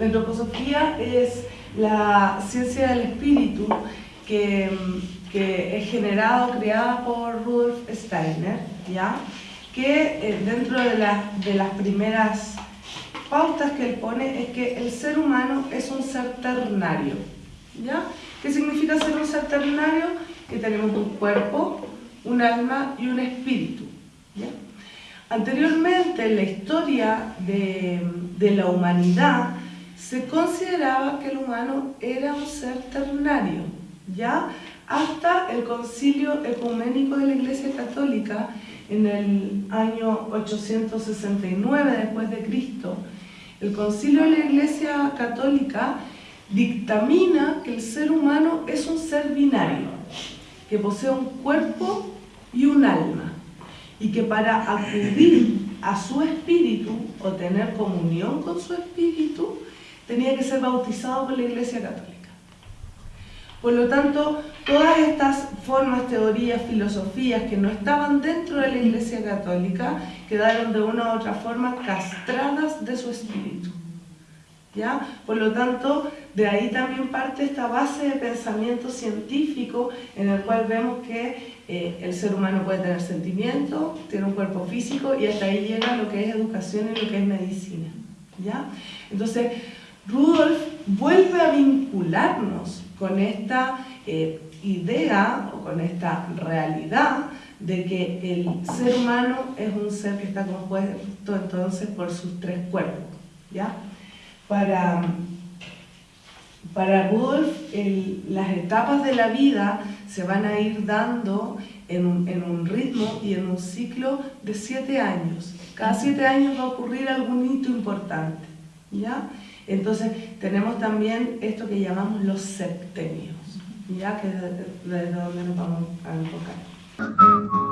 psicología es la ciencia del espíritu que, es generada o creada por Rudolf Steiner, ¿ya? que eh, dentro de, de las primeras pautas que él pone es que el ser humano es un ser ternario. ¿ya? ¿Qué significa ser un ser ternario? Que tenemos un cuerpo, un alma y un espíritu. ¿ya? Anteriormente, en la historia de, de la humanidad, se consideraba que el humano era un ser ternario, ¿ya? Hasta el concilio ecuménico de la Iglesia Católica en el año 869 después de Cristo, el concilio de la Iglesia Católica dictamina que el ser humano es un ser binario, que posee un cuerpo y un alma, y que para acudir a su espíritu o tener comunión con su espíritu, tenía que ser bautizado por la Iglesia Católica. Por lo tanto, todas estas formas, teorías, filosofías que no estaban dentro de la Iglesia Católica quedaron de una u otra forma castradas de su espíritu. ¿Ya? Por lo tanto, de ahí también parte esta base de pensamiento científico en el cual vemos que eh, el ser humano puede tener sentimiento, tiene un cuerpo físico y hasta ahí llega lo que es educación y lo que es medicina. ¿Ya? Entonces, Rudolf vuelve a vincularnos con esta eh, idea o con esta realidad de que el ser humano es un ser que está compuesto entonces por sus tres cuerpos. ¿ya? Para, para Rudolf, las etapas de la vida se van a ir dando en un, en un, ritmo y en un ciclo de siete años. Cada siete años va a ocurrir algún hito importante. ¿ya? Entonces tenemos también esto que llamamos los septenios, ya que es desde donde nos vamos a enfocar.